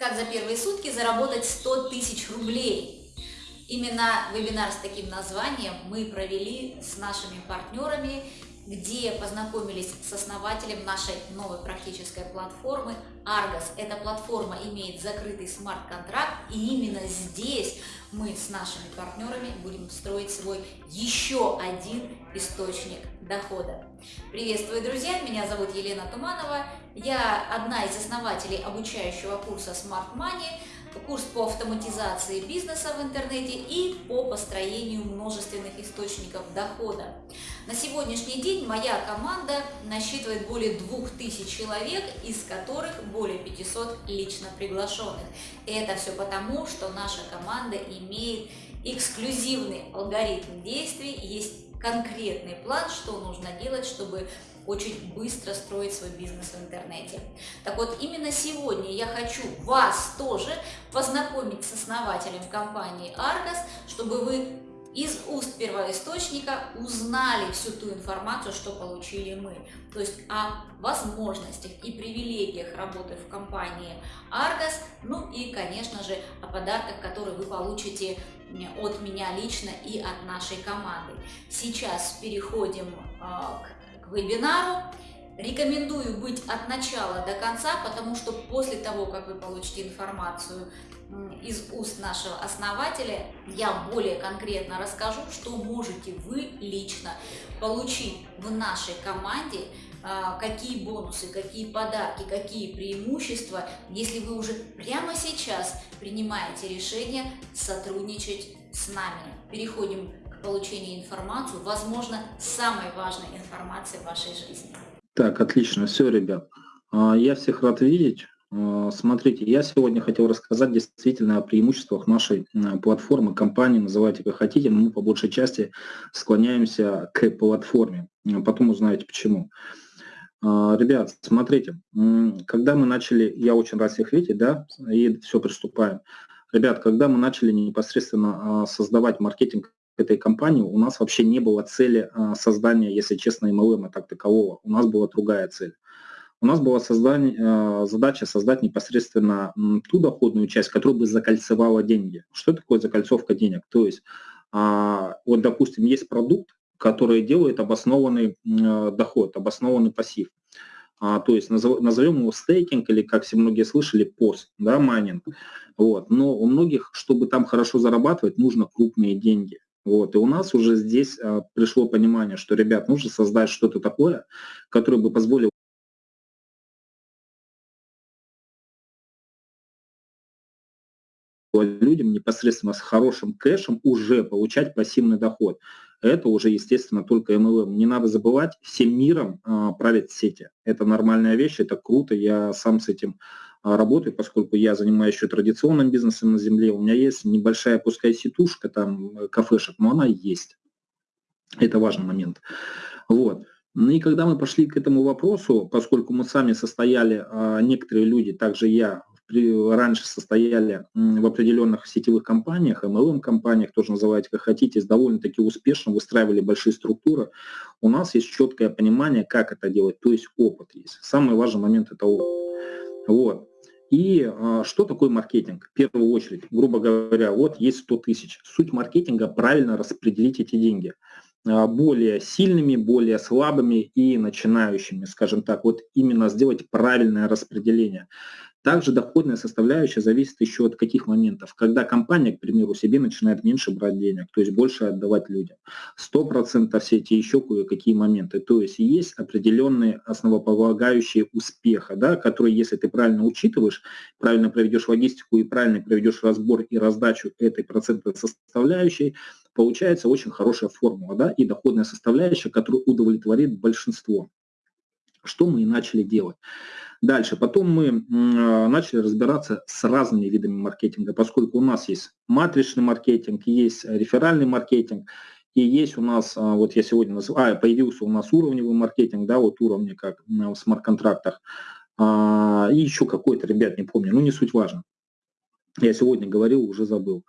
Как за первые сутки заработать 100 тысяч рублей? Именно вебинар с таким названием мы провели с нашими партнерами, где познакомились с основателем нашей новой практической платформы Argos. Эта платформа имеет закрытый смарт-контракт, и именно здесь мы с нашими партнерами будем строить свой еще один источник дохода. Приветствую, друзья! Меня зовут Елена Туманова. Я одна из основателей обучающего курса Smart Money, курс по автоматизации бизнеса в интернете и по построению множественных источников дохода. На сегодняшний день моя команда насчитывает более 2000 человек, из которых более 500 лично приглашенных. И это все потому, что наша команда имеет эксклюзивный алгоритм действий, есть конкретный план, что нужно делать, чтобы очень быстро строить свой бизнес в интернете. Так вот, именно сегодня я хочу вас тоже познакомить с основателем компании Argos, чтобы вы из уст первоисточника узнали всю ту информацию, что получили мы. То есть о возможностях и привилегиях работы в компании Argos, ну и, конечно же, о подарках, которые вы получите от меня лично и от нашей команды. Сейчас переходим э, к вебинару. Рекомендую быть от начала до конца, потому что после того, как вы получите информацию из уст нашего основателя, я более конкретно расскажу, что можете вы лично получить в нашей команде, а, какие бонусы, какие подарки, какие преимущества, если вы уже прямо сейчас принимаете решение сотрудничать с нами. Переходим к получению информации, возможно, самой важной информации в вашей жизни. Так, отлично, все, ребят. А, я всех рад видеть. А, смотрите, я сегодня хотел рассказать действительно о преимуществах нашей платформы, компании, называйте как хотите, но мы по большей части склоняемся к платформе. Потом узнаете почему. А, ребят, смотрите, когда мы начали, я очень рад всех видеть, да, и все, приступаем. Ребят, когда мы начали непосредственно создавать маркетинг этой компании, у нас вообще не было цели создания, если честно, MLM так такового. У нас была другая цель у нас была создание, э, задача создать непосредственно ту доходную часть, которая бы закольцевала деньги. Что такое закольцовка денег? То есть, а, вот, допустим, есть продукт, который делает обоснованный э, доход, обоснованный пассив. А, то есть назовем его стейкинг или, как все многие слышали, PoS, да, майнинг. Вот. Но у многих, чтобы там хорошо зарабатывать, нужно крупные деньги. Вот. И у нас уже здесь а, пришло понимание, что, ребят, нужно создать что-то такое, которое бы позволило людям непосредственно с хорошим кэшем уже получать пассивный доход. Это уже, естественно, только MLM. Не надо забывать, всем миром а, правят сети. Это нормальная вещь, это круто, я сам с этим а, работаю, поскольку я занимаюсь еще традиционным бизнесом на земле. У меня есть небольшая, пускай сетушка, там, э, кафешек, но она есть. Это важный момент. Вот. Ну и когда мы пошли к этому вопросу, поскольку мы сами состояли, а, некоторые люди, также я, раньше состояли в определенных сетевых компаниях, MLM-компаниях, тоже называйте как хотите, довольно-таки успешно выстраивали большие структуры, у нас есть четкое понимание, как это делать, то есть опыт есть. Самый важный момент – это опыт. Вот. И а, что такое маркетинг? В первую очередь, грубо говоря, вот есть 100 тысяч. Суть маркетинга – правильно распределить эти деньги а, более сильными, более слабыми и начинающими, скажем так, вот именно сделать правильное распределение. Также доходная составляющая зависит еще от каких моментов. Когда компания, к примеру, себе начинает меньше брать денег, то есть больше отдавать людям. 100% все эти еще кое-какие моменты. То есть есть определенные основополагающие успеха, да, которые, если ты правильно учитываешь, правильно проведешь логистику и правильно проведешь разбор и раздачу этой процентной составляющей, получается очень хорошая формула да, и доходная составляющая, которая удовлетворит большинство. Что мы и начали делать. Дальше, потом мы а, начали разбираться с разными видами маркетинга, поскольку у нас есть матричный маркетинг, есть реферальный маркетинг, и есть у нас, а, вот я сегодня называю, а, появился у нас уровневый маркетинг, да, вот уровни как в смарт-контрактах, а, и еще какой-то, ребят, не помню, ну не суть важно. Я сегодня говорил, уже забыл.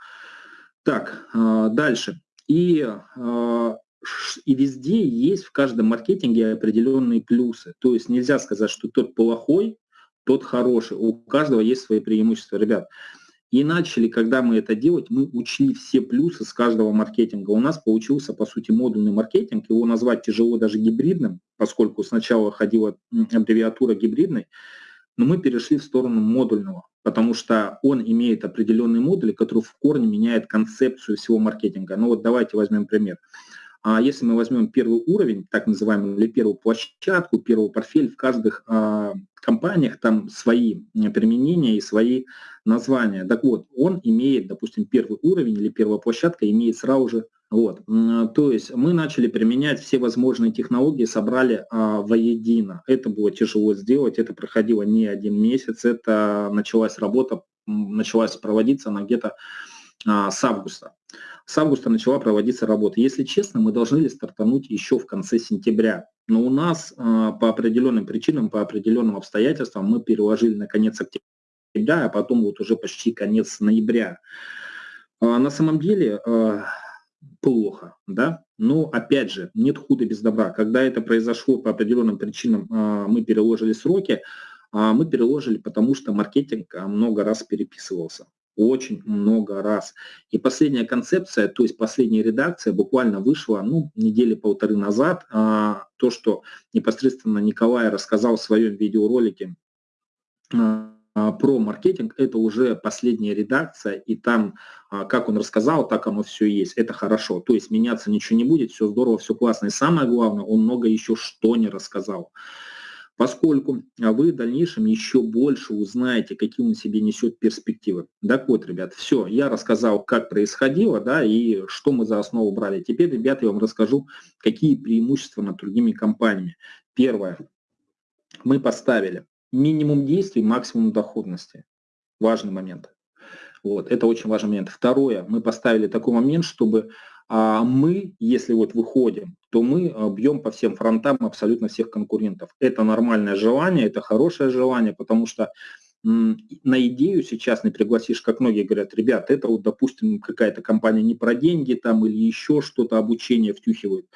Так, дальше. И и везде есть в каждом маркетинге определенные плюсы. То есть нельзя сказать, что тот плохой, тот хороший. У каждого есть свои преимущества, ребят. И начали, когда мы это делать, мы учли все плюсы с каждого маркетинга. У нас получился, по сути, модульный маркетинг. Его назвать тяжело даже гибридным, поскольку сначала ходила аббревиатура гибридной, но мы перешли в сторону модульного, потому что он имеет определенные модули, которые в корне меняют концепцию всего маркетинга. Ну вот давайте возьмем пример. А если мы возьмем первый уровень, так называемый, или первую площадку, первый портфель, в каждых а, компаниях там свои применения и свои названия. Так вот, он имеет, допустим, первый уровень или первая площадка имеет сразу же вот. То есть мы начали применять все возможные технологии, собрали а, воедино. Это было тяжело сделать, это проходило не один месяц, это началась работа, началась проводиться она где-то а, с августа. С августа начала проводиться работа. Если честно, мы должны ли стартануть еще в конце сентября. Но у нас а, по определенным причинам, по определенным обстоятельствам мы переложили на конец октября, а потом вот уже почти конец ноября. А, на самом деле а, плохо, да, но опять же, нет худа без добра. Когда это произошло по определенным причинам, мы переложили сроки, мы переложили, потому что маркетинг много раз переписывался очень много раз. И последняя концепция, то есть последняя редакция буквально вышла ну, недели полторы назад. то, что непосредственно Николай рассказал в своем видеоролике а, про маркетинг, это уже последняя редакция, и там, а, как он рассказал, так оно все есть. Это хорошо. То есть меняться ничего не будет, все здорово, все классно. И самое главное, он много еще что не рассказал. Поскольку вы в дальнейшем еще больше узнаете, какие он себе несет перспективы. Так вот, ребят, все, я рассказал, как происходило, да, и что мы за основу брали. Теперь, ребят, я вам расскажу, какие преимущества над другими компаниями. Первое. Мы поставили минимум действий, максимум доходности. Важный момент. Вот, это очень важный момент. Второе, мы поставили такой момент, чтобы а, мы, если вот выходим, то мы а, бьем по всем фронтам абсолютно всех конкурентов. Это нормальное желание, это хорошее желание, потому что на идею сейчас не пригласишь, как многие говорят, ребят, это вот, допустим, какая-то компания не про деньги там или еще что-то, обучение втюхивает.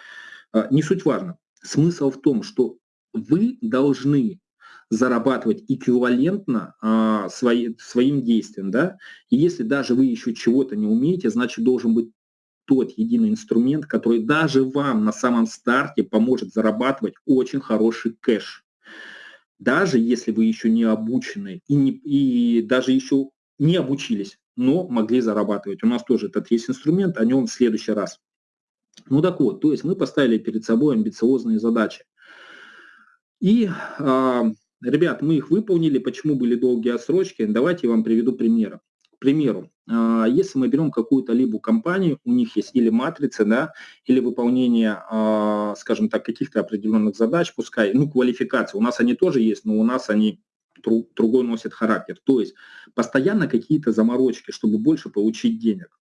А, не суть важно. Смысл в том, что вы должны зарабатывать эквивалентно а, свои, своим действиям. Да? И если даже вы еще чего-то не умеете, значит должен быть тот единый инструмент, который даже вам на самом старте поможет зарабатывать очень хороший кэш. Даже если вы еще не обучены и, не, и даже еще не обучились, но могли зарабатывать. У нас тоже этот есть инструмент, о нем в следующий раз. Ну так вот, то есть мы поставили перед собой амбициозные задачи. И а, Ребят, мы их выполнили. Почему были долгие отсрочки? Давайте я вам приведу примеры. К примеру, а, если мы берем какую-то либо компанию, у них есть или матрицы, да, или выполнение, а, скажем так, каких-то определенных задач, пускай, ну, квалификация, у нас они тоже есть, но у нас они другой носят характер. То есть постоянно какие-то заморочки, чтобы больше получить денег.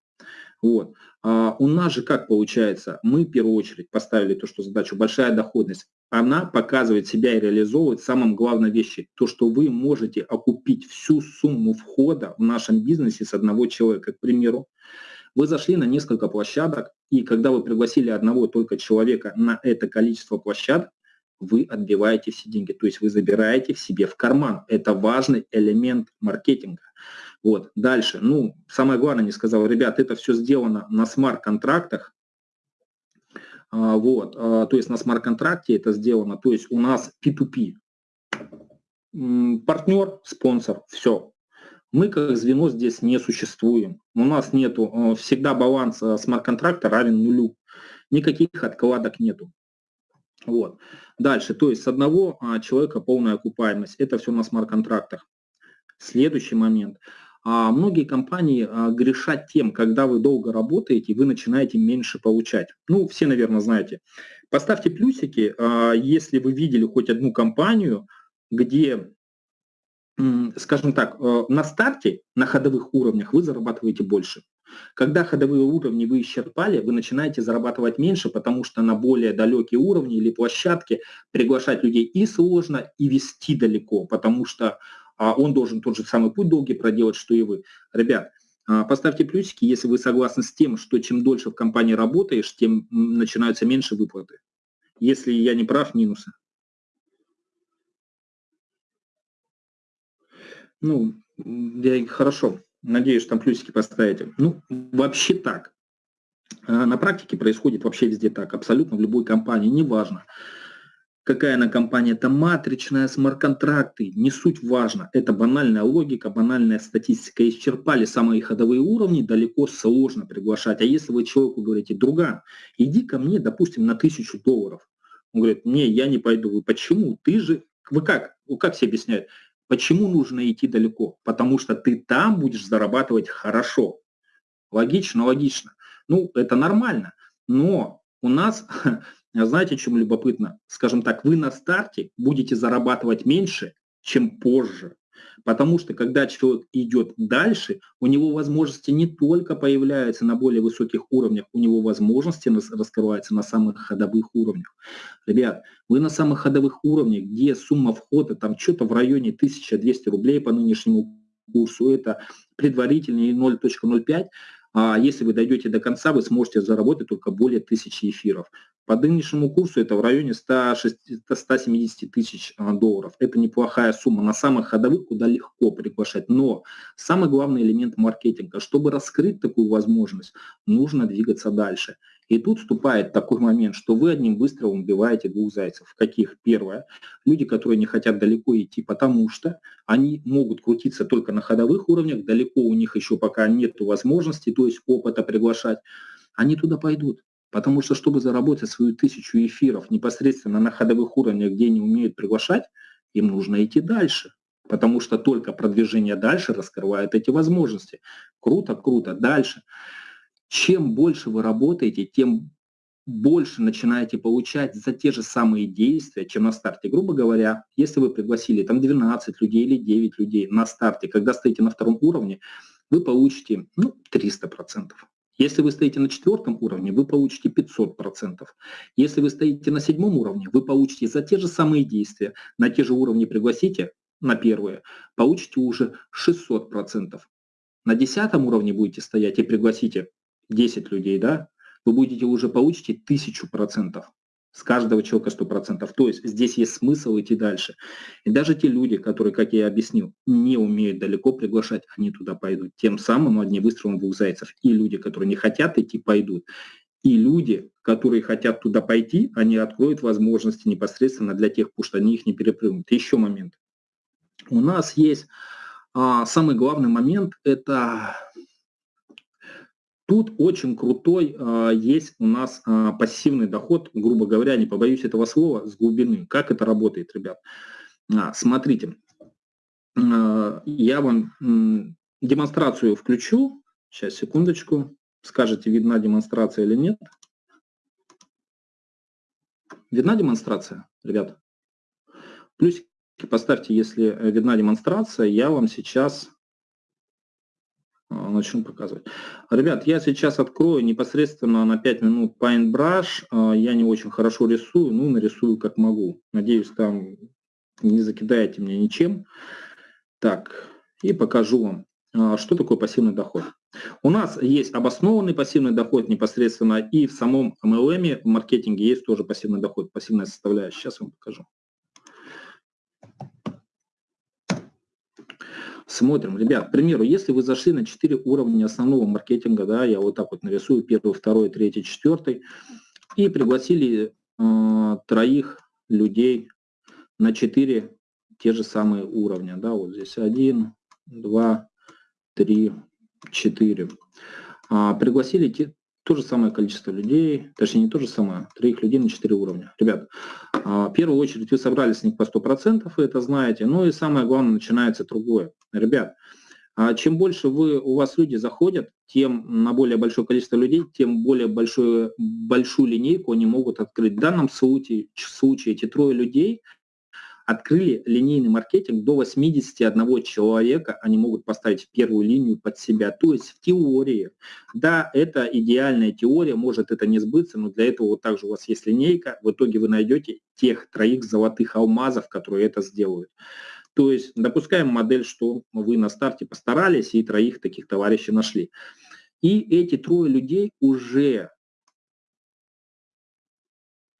Вот. А у нас же как получается? Мы в первую очередь поставили то, что задачу большая доходность. Она показывает себя и реализовывает самым главной вещи. То, что вы можете окупить всю сумму входа в нашем бизнесе с одного человека. К примеру, вы зашли на несколько площадок, и когда вы пригласили одного только человека на это количество площадок, вы отбиваете все деньги, то есть вы забираете в себе в карман. Это важный элемент маркетинга. Вот, дальше. Ну, самое главное, не сказал, ребят, это все сделано на смарт-контрактах. А, вот, а, то есть на смарт-контракте это сделано. То есть у нас P2P. Партнер, спонсор, все. Мы как звено здесь не существуем. У нас нету а, всегда баланс смарт-контракта равен нулю. Никаких откладок нету. Вот. Дальше, то есть с одного человека полная окупаемость. Это все на смарт-контрактах. Следующий момент – многие компании а, грешат тем, когда вы долго работаете, вы начинаете меньше получать. Ну, все, наверное, знаете. Поставьте плюсики, а, если вы видели хоть одну компанию, где, скажем так, а, на старте, на ходовых уровнях вы зарабатываете больше. Когда ходовые уровни вы исчерпали, вы начинаете зарабатывать меньше, потому что на более далекие уровни или площадки приглашать людей и сложно, и вести далеко, потому что а он должен тот же самый путь долгий проделать, что и вы. Ребят, а, поставьте плюсики, если вы согласны с тем, что чем дольше в компании работаешь, тем начинаются меньше выплаты. Если я не прав, минусы. Ну, я, хорошо, надеюсь, там плюсики поставите. Ну, вообще так. А, на практике происходит вообще везде так, абсолютно в любой компании, неважно. Какая она компания, это матричная, смарт-контракты, не суть важно. Это банальная логика, банальная статистика. Исчерпали самые ходовые уровни, далеко сложно приглашать. А если вы человеку говорите, друга, иди ко мне, допустим, на тысячу долларов. Он говорит, не, я не пойду. Вы почему? Ты же, вы как, вы как себе объясняют? Почему нужно идти далеко? Потому что ты там будешь зарабатывать хорошо. Логично, логично. Ну, это нормально. Но у нас знаете, чем любопытно? Скажем так, вы на старте будете зарабатывать меньше, чем позже. Потому что когда человек идет дальше, у него возможности не только появляются на более высоких уровнях, у него возможности раскрываются на самых ходовых уровнях. Ребят, вы на самых ходовых уровнях, где сумма входа там что-то в районе 1200 рублей по нынешнему курсу, это предварительный 0.05, а если вы дойдете до конца, вы сможете заработать только более 1000 эфиров. По нынешнему курсу это в районе 170 тысяч а, долларов. Это неплохая сумма. На самых ходовых куда легко приглашать. Но самый главный элемент маркетинга, чтобы раскрыть такую возможность, нужно двигаться дальше. И тут вступает такой момент, что вы одним выстрелом убиваете двух зайцев. Каких? Первое. Люди, которые не хотят далеко идти, потому что они могут крутиться только на ходовых уровнях, далеко у них еще пока нет возможности, то есть опыта приглашать, они туда пойдут. Потому что, чтобы заработать свою тысячу эфиров непосредственно на ходовых уровнях, где они умеют приглашать, им нужно идти дальше. Потому что только продвижение дальше раскрывает эти возможности. Круто, круто, дальше. Чем больше вы работаете, тем больше начинаете получать за те же самые действия, чем на старте. Грубо говоря, если вы пригласили там 12 людей или 9 людей на старте, когда стоите на втором уровне, вы получите ну, 300%. Если вы стоите на четвертом уровне, вы получите 500%. Если вы стоите на седьмом уровне, вы получите за те же самые действия, на те же уровни пригласите, на первые, получите уже 600%. На десятом уровне будете стоять и пригласите 10 людей, да, вы будете уже получите 1000% с каждого человека 100%. То есть здесь есть смысл идти дальше. И даже те люди, которые, как я объяснил, не умеют далеко приглашать, они туда пойдут. Тем самым одни выстрелом двух зайцев. И люди, которые не хотят идти, пойдут. И люди, которые хотят туда пойти, они откроют возможности непосредственно для тех, потому что они их не перепрыгнут. Еще момент. У нас есть а, самый главный момент, это Тут очень крутой а, есть у нас а, пассивный доход, грубо говоря, не побоюсь этого слова, с глубины. Как это работает, ребят? А, смотрите, а, я вам м, демонстрацию включу. Сейчас, секундочку. Скажете, видна демонстрация или нет. Видна демонстрация, ребят? Плюсики поставьте, если э, видна демонстрация. Я вам сейчас начну показывать. Ребят, я сейчас открою непосредственно на 5 минут Paintbrush. А, я не очень хорошо рисую, ну, нарисую как могу. Надеюсь, там не закидаете меня ничем. Так, и покажу вам, а, что такое пассивный доход. У нас есть обоснованный пассивный доход непосредственно, и в самом MLM, в маркетинге есть тоже пассивный доход, пассивная составляющая. Сейчас вам покажу. Смотрим, ребят, к примеру, если вы зашли на 4 уровня основного маркетинга, да, я вот так вот нарисую, первый, второй, третий, четвертый, и пригласили э, троих людей на 4 те же самые уровня, да, вот здесь 1, 2, 3, 4. А, пригласили те, то же самое количество людей, точнее не то же самое, троих людей на 4 уровня. Ребят, а, в первую очередь вы собрали с них по 100%, вы это знаете, ну и самое главное, начинается другое. Ребят, а чем больше вы, у вас люди заходят, тем на более большое количество людей, тем более большую, большую линейку они могут открыть. В данном случае, случае эти трое людей открыли линейный маркетинг до 81 человека, они могут поставить первую линию под себя. То есть в теории, да, это идеальная теория, может это не сбыться, но для этого вот также у вас есть линейка, в итоге вы найдете тех троих золотых алмазов, которые это сделают. То есть допускаем модель, что вы на старте постарались и троих таких товарищей нашли. И эти трое людей уже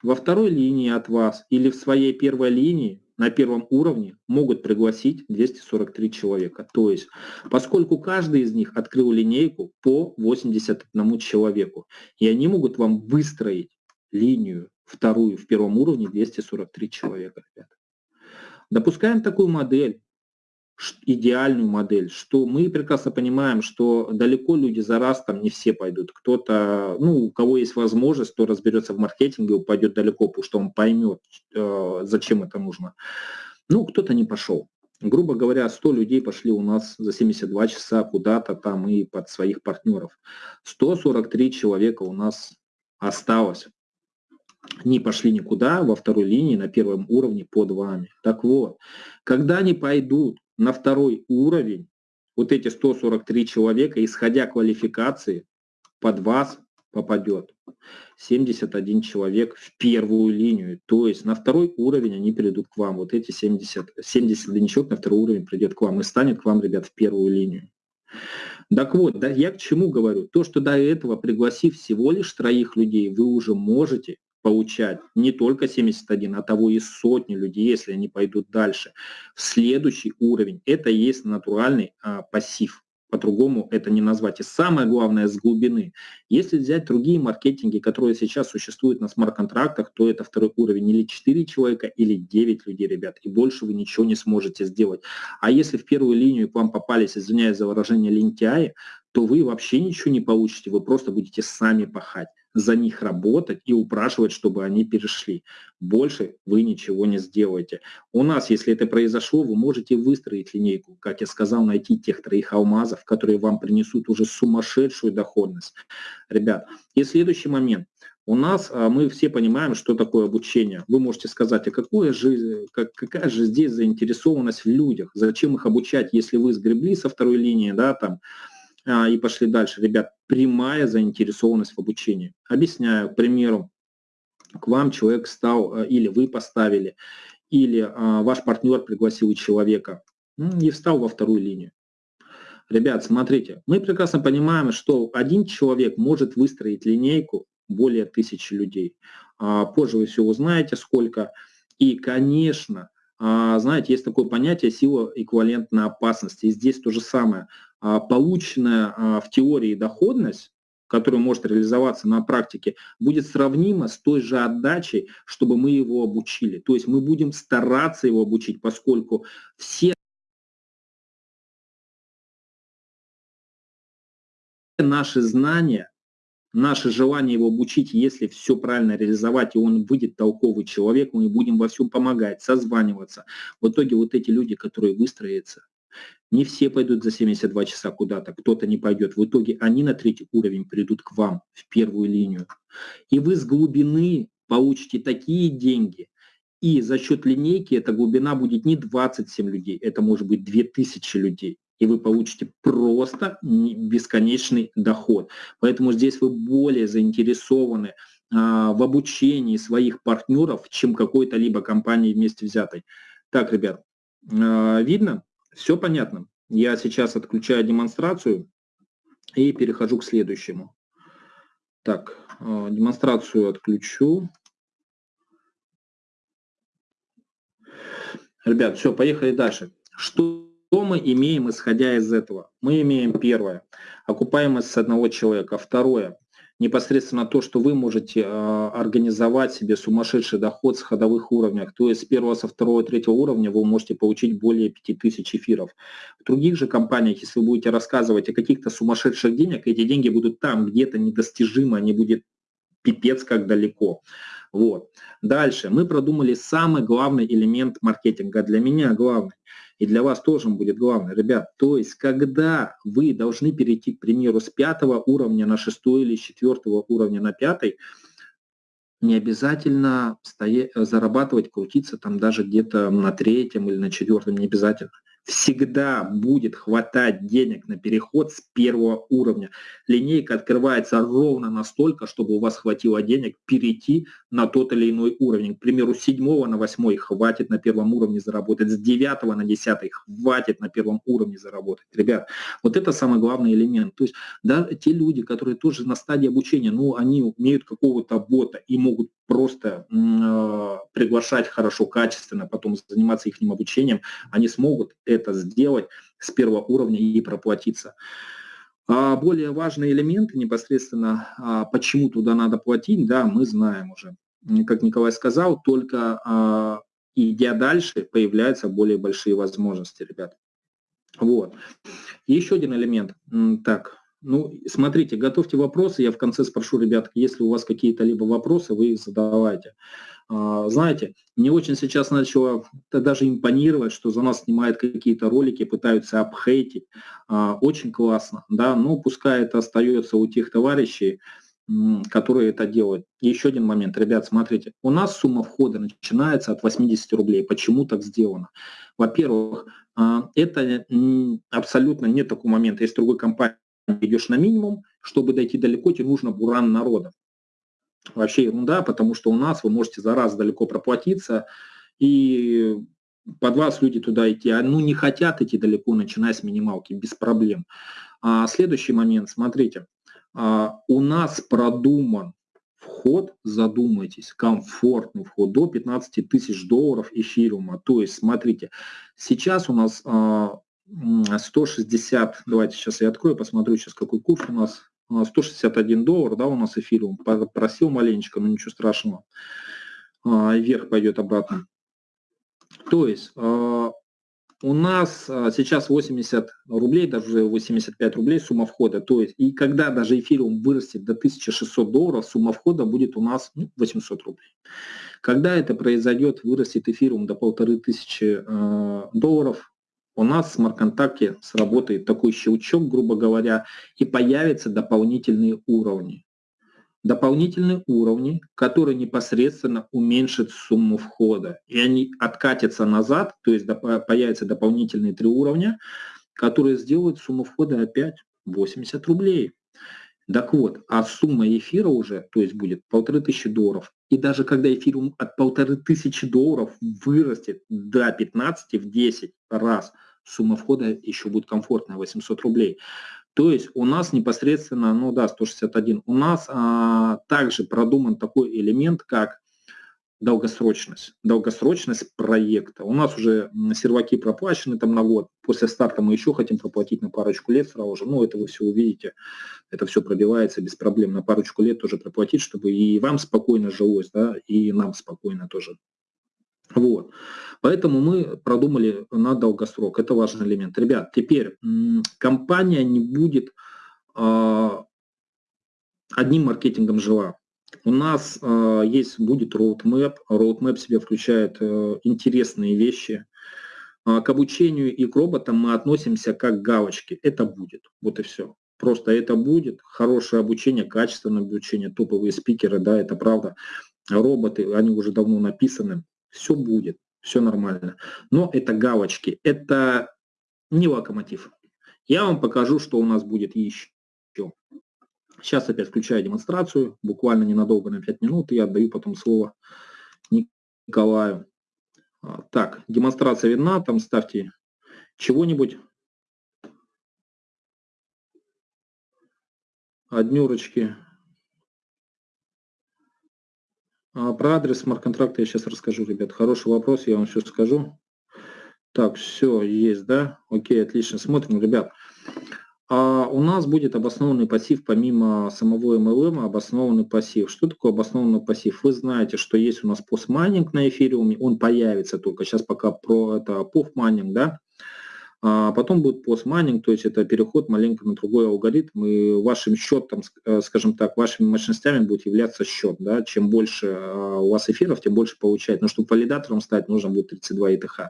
во второй линии от вас или в своей первой линии на первом уровне могут пригласить 243 человека. То есть, поскольку каждый из них открыл линейку по 81 человеку, и они могут вам выстроить линию вторую в первом уровне 243 человека. Допускаем такую модель, идеальную модель, что мы прекрасно понимаем, что далеко люди за раз там не все пойдут. Кто-то, ну, у кого есть возможность, кто разберется в маркетинге, упадет далеко, потому что он поймет, э, зачем это нужно. Ну, кто-то не пошел. Грубо говоря, 100 людей пошли у нас за 72 часа куда-то там и под своих партнеров. 143 человека у нас осталось не пошли никуда во второй линии на первом уровне под вами. Так вот, когда они пойдут на второй уровень, вот эти 143 человека, исходя квалификации, под вас попадет 71 человек в первую линию. То есть на второй уровень они придут к вам. Вот эти 70, 71 человек на второй уровень придет к вам и станет к вам, ребят, в первую линию. Так вот, да, я к чему говорю? То, что до этого, пригласив всего лишь троих людей, вы уже можете получать не только 71, а того и сотни людей, если они пойдут дальше. Следующий уровень это есть натуральный а, пассив. По-другому это не назвать. И самое главное с глубины. Если взять другие маркетинги, которые сейчас существуют на смарт-контрактах, то это второй уровень или 4 человека, или 9 людей, ребят. И больше вы ничего не сможете сделать. А если в первую линию к вам попались, извиняюсь за выражение, лентяи, то вы вообще ничего не получите. Вы просто будете сами пахать за них работать и упрашивать, чтобы они перешли. Больше вы ничего не сделаете. У нас, если это произошло, вы можете выстроить линейку, как я сказал, найти тех троих алмазов, которые вам принесут уже сумасшедшую доходность. Ребят, и следующий момент. У нас а, мы все понимаем, что такое обучение. Вы можете сказать, а какое же, как, какая же здесь заинтересованность в людях? Зачем их обучать, если вы сгребли со второй линии, да, там, и пошли дальше. Ребят, прямая заинтересованность в обучении. Объясняю, к примеру, к вам человек стал, э, или вы поставили, или а, ваш партнер пригласил человека и встал во вторую линию. Ребят, смотрите, мы прекрасно понимаем, что один человек может выстроить линейку более тысячи людей. А, позже вы все узнаете, сколько. И, конечно, знаете, есть такое понятие сила эквивалентной опасности. И здесь то же самое. А, полученная а, в теории доходность, которая может реализоваться на практике, будет сравнима с той же отдачей, чтобы мы его обучили. То есть мы будем стараться его обучить, поскольку все наши знания, наше желание его обучить, если все правильно реализовать, и он выйдет толковый человек, мы будем во всем помогать, созваниваться. В итоге вот эти люди, которые выстроятся, не все пойдут за 72 часа куда-то, кто-то не пойдет. В итоге они на третий уровень придут к вам, в первую линию. И вы с глубины получите такие деньги, и за счет линейки эта глубина будет не 27 людей, это может быть 2000 людей. И вы получите просто бесконечный доход. Поэтому здесь вы более заинтересованы а, в обучении своих партнеров, чем какой-то либо компании вместе взятой. Так, ребят, а, видно? Все понятно. Я сейчас отключаю демонстрацию и перехожу к следующему. Так, э, демонстрацию отключу. Ребят, все, поехали дальше. Что мы имеем, исходя из этого? Мы имеем первое, окупаемость с одного человека. Второе, непосредственно то, что вы можете э, организовать себе сумасшедший доход с ходовых уровнях. То есть с первого, со второго, третьего уровня вы можете получить более 5000 эфиров. В других же компаниях, если вы будете рассказывать о каких-то сумасшедших денег, эти деньги будут там где-то недостижимы, они будут пипец как далеко. Вот. Дальше. Мы продумали самый главный элемент маркетинга. Для меня главный и для вас тоже будет главное, ребят. То есть, когда вы должны перейти, к примеру, с пятого уровня на шестой или с четвертого уровня на пятый, не обязательно стоять, зарабатывать, крутиться там даже где-то на третьем или на четвертом, не обязательно всегда будет хватать денег на переход с первого уровня. Линейка открывается ровно настолько, чтобы у вас хватило денег перейти на тот или иной уровень. К примеру, с 7 на 8 хватит на первом уровне заработать, с 9 на 10 хватит на первом уровне заработать. Ребят, вот это самый главный элемент. То есть да, те люди, которые тоже на стадии обучения, ну, они умеют какого-то бота и могут просто э, приглашать хорошо, качественно, потом заниматься их обучением, они смогут это сделать с первого уровня и проплатиться. А более важные элементы непосредственно, а почему туда надо платить, да, мы знаем уже. Как Николай сказал, только а, идя дальше, появляются более большие возможности, ребят. Вот. еще один элемент. Так, ну, смотрите, готовьте вопросы, я в конце спрошу, ребят, если у вас какие-то либо вопросы, вы их задавайте. А, знаете, мне очень сейчас начало даже импонировать, что за нас снимают какие-то ролики, пытаются обхейтить. А, очень классно, да, но пускай это остается у тех товарищей, которые это делают. Еще один момент, ребят, смотрите, у нас сумма входа начинается от 80 рублей. Почему так сделано? Во-первых, а, это абсолютно нет такого момента. Есть другой компании, идешь на минимум, чтобы дойти далеко, тебе нужно буран народа. Вообще ерунда, потому что у нас вы можете за раз далеко проплатиться, и под вас люди туда идти, а ну не хотят идти далеко, начиная с минималки, без проблем. А следующий момент, смотрите, а, у нас продуман вход, задумайтесь, комфортный вход до 15 тысяч долларов эфириума. То есть, смотрите, сейчас у нас 160, а, давайте сейчас я открою, посмотрю сейчас какой курс у нас. 161 доллар, да, у нас эфириум. Просил маленечко, но ничего страшного. А, вверх пойдет обратно. То есть у нас а, сейчас 80 рублей, даже 85 рублей сумма входа. То есть, и когда даже эфириум вырастет до 1600 долларов, сумма входа будет у нас 800 ну, рублей. Когда это произойдет, вырастет эфириум до 1500 э, долларов, у нас в смарт-контакте сработает такой щелчок, грубо говоря, и появятся дополнительные уровни дополнительные уровни, которые непосредственно уменьшат сумму входа. И они откатятся назад, то есть появятся дополнительные три уровня, которые сделают сумму входа опять 80 рублей. Так вот, а сумма эфира уже, то есть будет полторы тысячи долларов. И даже когда эфир от полторы тысячи долларов вырастет до 15 в 10 раз, сумма входа еще будет комфортная, 800 рублей. То есть у нас непосредственно, ну да, 161, у нас а, также продуман такой элемент, как долгосрочность, долгосрочность проекта. У нас уже серваки проплачены там на год, после старта мы еще хотим проплатить на парочку лет сразу же, ну это вы все увидите, это все пробивается без проблем, на парочку лет тоже проплатить, чтобы и вам спокойно жилось, да, и нам спокойно тоже. Вот. Поэтому мы продумали на долгосрок. Это важный элемент. Ребят, теперь компания не будет э, одним маркетингом жила. У нас э, есть, будет roadmap. Roadmap в себя включает э, интересные вещи. Э, к обучению и к роботам мы относимся как галочки. Это будет. Вот и все. Просто это будет. Хорошее обучение, качественное обучение, топовые спикеры, да, это правда. Роботы, они уже давно написаны все будет, все нормально. Но это галочки, это не локомотив. Я вам покажу, что у нас будет еще. Сейчас опять включаю демонстрацию, буквально ненадолго, на 5 минут, и я отдаю потом слово Николаю. А, так, демонстрация видна, там ставьте чего-нибудь. Однюрочки. А про адрес смарт-контракта я сейчас расскажу, ребят. Хороший вопрос, я вам все скажу. Так, все, есть, да? Окей, отлично. Смотрим, ребят. А у нас будет обоснованный пассив, помимо самого MLM, обоснованный пассив. Что такое обоснованный пассив? Вы знаете, что есть у нас постмайнинг на эфириуме, он появится только. Сейчас пока про это пофмайнинг, да? А потом будет постмайнинг, то есть это переход маленько на другой алгоритм, и вашим счетом, э, скажем так, вашими мощностями будет являться счет. Да? Чем больше а, у вас эфиров, тем больше получает. Но чтобы валидатором стать, нужно будет 32 ИТХ.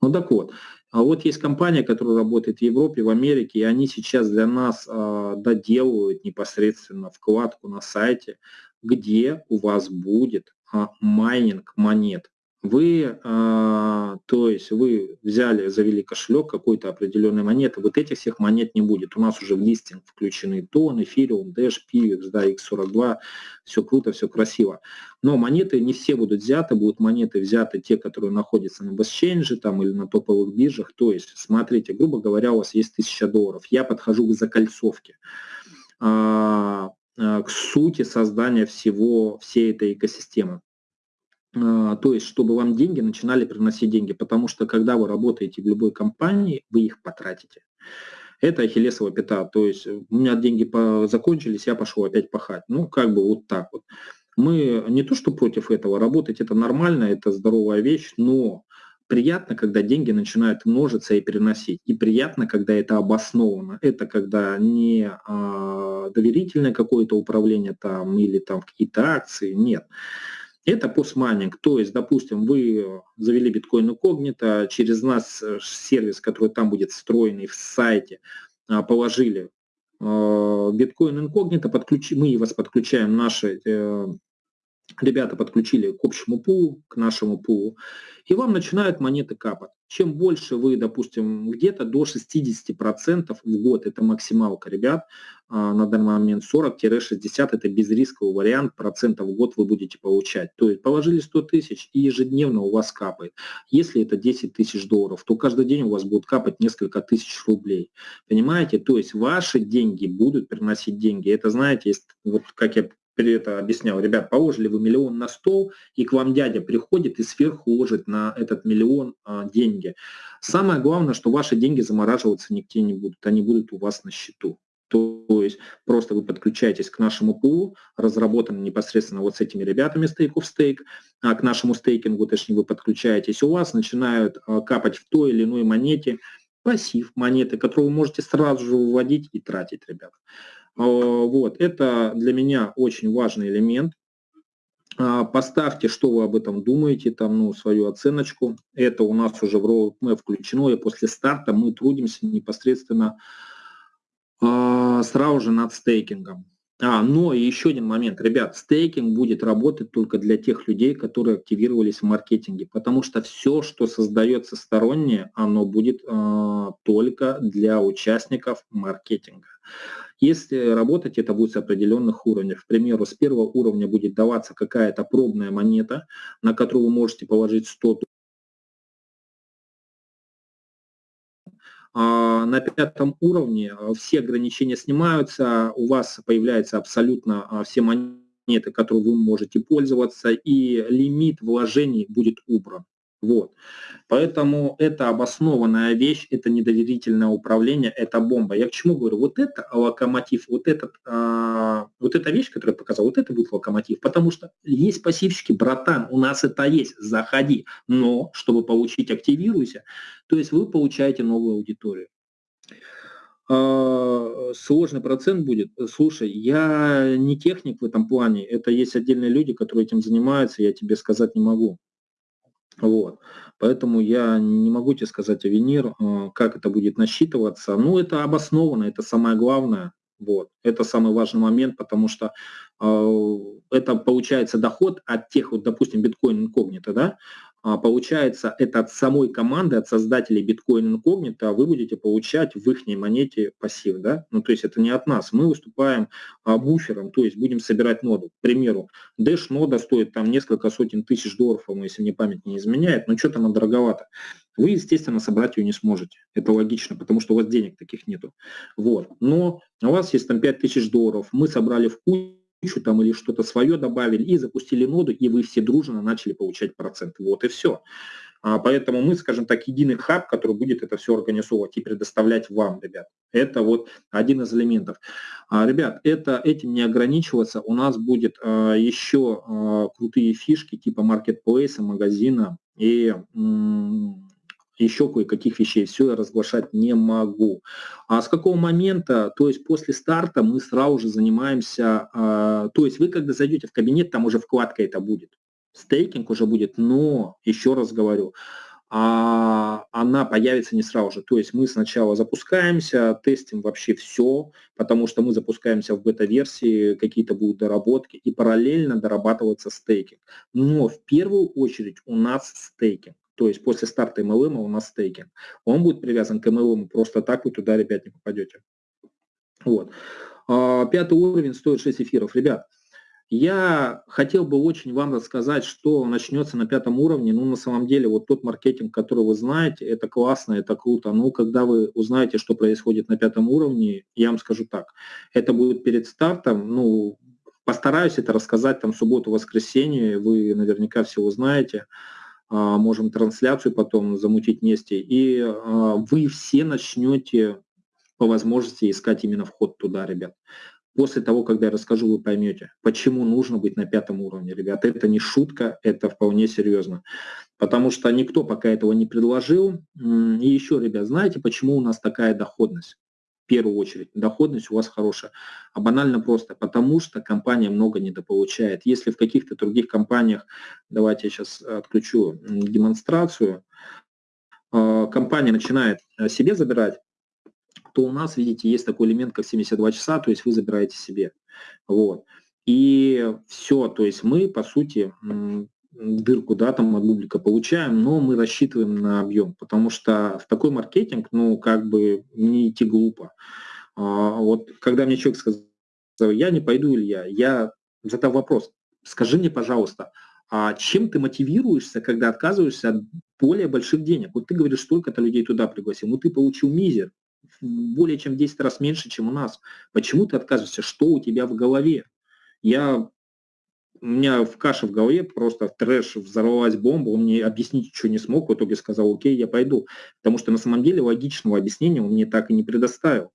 Ну так вот, а вот есть компания, которая работает в Европе, в Америке, и они сейчас для нас э, доделывают непосредственно вкладку на сайте, где у вас будет э, майнинг монет. Вы, а, то есть вы взяли, завели кошелек какой-то определенной монеты, вот этих всех монет не будет. У нас уже в листинг включены тон, эфириум, Dash, PIVX, да, X42, все круто, все красиво. Но монеты не все будут взяты, будут монеты взяты те, которые находятся на BestChange там, или на топовых биржах. То есть, смотрите, грубо говоря, у вас есть 1000 долларов, я подхожу к закольцовке. А, к сути создания всего, всей этой экосистемы. То есть, чтобы вам деньги начинали приносить деньги, потому что когда вы работаете в любой компании, вы их потратите. Это ахиллесова пята, то есть у меня деньги закончились, я пошел опять пахать. Ну, как бы вот так вот. Мы не то, что против этого, работать это нормально, это здоровая вещь, но приятно, когда деньги начинают множиться и переносить. И приятно, когда это обосновано. Это когда не а, доверительное какое-то управление там или там какие-то акции, нет. Это постмайнинг, то есть, допустим, вы завели биткоин инкогнито, через нас э, сервис, который там будет встроенный в сайте, а, положили а, биткоин инкогнито, подключи, мы вас подключаем наши э, ребята подключили к общему пулу, к нашему пулу, и вам начинают монеты капать. Чем больше вы, допустим, где-то до 60% в год, это максималка, ребят, а, на данный момент 40-60, это безрисковый вариант, процентов в год вы будете получать. То есть положили 100 тысяч и ежедневно у вас капает. Если это 10 тысяч долларов, то каждый день у вас будет капать несколько тысяч рублей. Понимаете? То есть ваши деньги будут приносить деньги. Это, знаете, вот как я это объяснял, ребят, положили вы миллион на стол, и к вам дядя приходит и сверху ложит на этот миллион а, деньги. Самое главное, что ваши деньги замораживаться нигде не будут, они будут у вас на счету. То есть просто вы подключаетесь к нашему пулу, разработанному непосредственно вот с этими ребятами Stake of Stake, а к нашему стейкингу, точнее, вы подключаетесь, у вас начинают а, капать в той или иной монете пассив монеты, которую вы можете сразу же выводить и тратить, ребят. А, вот, это для меня очень важный элемент. А, поставьте, что вы об этом думаете, там, ну, свою оценочку. Это у нас уже в roadmap включено, и после старта мы трудимся непосредственно э, сразу же над стейкингом. А, но еще один момент. Ребят, стейкинг будет работать только для тех людей, которые активировались в маркетинге, потому что все, что создается стороннее, оно будет э, только для участников маркетинга. Если работать, это будет с определенных уровней. К примеру, с первого уровня будет даваться какая-то пробная монета, на которую вы можете положить 100 а на пятом уровне а, все ограничения снимаются, у вас появляются абсолютно а, все монеты, которые вы можете пользоваться, и лимит вложений будет убран. Вот. Поэтому это обоснованная вещь, это недоверительное управление, это бомба. Я к чему говорю? Вот это локомотив, вот, этот, а, вот эта вещь, которую я показал, вот это будет локомотив. Потому что есть пассивщики, братан, у нас это есть, заходи. Но, чтобы получить активируйся, то есть вы получаете новую аудиторию. А, сложный процент будет. Слушай, я не техник в этом плане, это есть отдельные люди, которые этим занимаются, я тебе сказать не могу. Вот. Поэтому я не могу тебе сказать, Авенир, э, как это будет насчитываться. Ну, это обоснованно, это самое главное. Вот. Это самый важный момент, потому что э, это получается доход от тех, вот, допустим, биткоин инкогнито, да, а, получается, это от самой команды, от создателей Bitcoin Incognito, вы будете получать в их монете пассив, да? Ну, то есть это не от нас. Мы выступаем а, буфером, то есть будем собирать ноду. К примеру, Dash нода стоит там несколько сотен тысяч долларов, если мне память не изменяет, но что-то она дороговато. Вы, естественно, собрать ее не сможете. Это логично, потому что у вас денег таких нету. Вот. Но у вас есть там 5000 долларов, мы собрали в кучу, там или что-то свое добавили и запустили ноду, и вы все дружно начали получать процент. Вот и все. А, поэтому мы, скажем так, единый хаб, который будет это все организовывать и предоставлять вам, ребят. Это вот один из элементов. А, ребят, это, этим не ограничиваться. У нас будет а, еще крутые фишки типа маркетплейса, магазина и еще кое-каких вещей. Все я разглашать не могу. А с какого момента, то есть после старта мы сразу же занимаемся, а, то есть вы когда зайдете в кабинет, там уже вкладка это будет. Стейкинг уже будет, но, еще раз говорю, а она появится не сразу же. То есть мы сначала запускаемся, тестим вообще все, потому что мы запускаемся в бета-версии, какие-то будут доработки, и параллельно дорабатывается стейкинг. Но в первую очередь у нас стейкинг. То есть после старта MLM у нас стейкинг. Он будет привязан к MLM, просто так вы туда, ребят, не попадете. Вот. А, пятый уровень стоит 6 эфиров. Ребят, Я хотел бы очень вам рассказать, что начнется на пятом уровне. Ну, на самом деле, вот тот маркетинг, который вы знаете, это классно, это круто. Но когда вы узнаете, что происходит на пятом уровне, я вам скажу так, это будет перед стартом, ну, постараюсь это рассказать там субботу-воскресенье, вы наверняка все узнаете. А, можем трансляцию потом замутить вместе, и а, вы все начнете по возможности искать именно вход туда, ребят. После того, когда я расскажу, вы поймете, почему нужно быть на пятом уровне, ребят. Это не шутка, это вполне серьезно. Потому что никто пока этого не предложил. И еще, ребят, знаете, почему у нас такая доходность? Первую очередь, доходность у вас хорошая. А банально просто, потому что компания много недополучает. Если в каких-то других компаниях, давайте я сейчас отключу демонстрацию, а, компания начинает э, себе забирать то у нас, видите, есть такой элемент, как 72 часа, то есть вы забираете себе. Вот. И все, то есть мы, по сути, дырку да, там от бублика получаем, но мы рассчитываем на объем, потому что в такой маркетинг, ну, как бы не идти глупо. А, вот когда мне человек сказал, я не пойду, Илья, я задал вопрос, скажи мне, пожалуйста, а чем ты мотивируешься, когда отказываешься от более больших денег? Вот ты говоришь, столько-то людей туда пригласил, ну ты получил мизер, более чем в 10 раз меньше, чем у нас. Почему ты отказываешься? Что у тебя в голове? Я у меня в каше в голове просто трэш взорвалась бомба, он мне объяснить ничего не смог, в итоге сказал, окей, я пойду. Потому что на самом деле логичного объяснения он мне так и не предоставил.